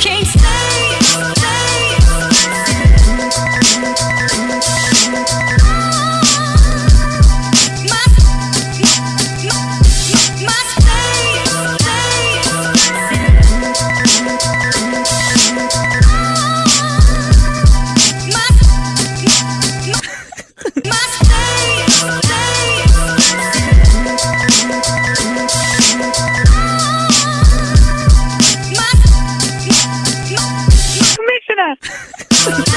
can't Yeah.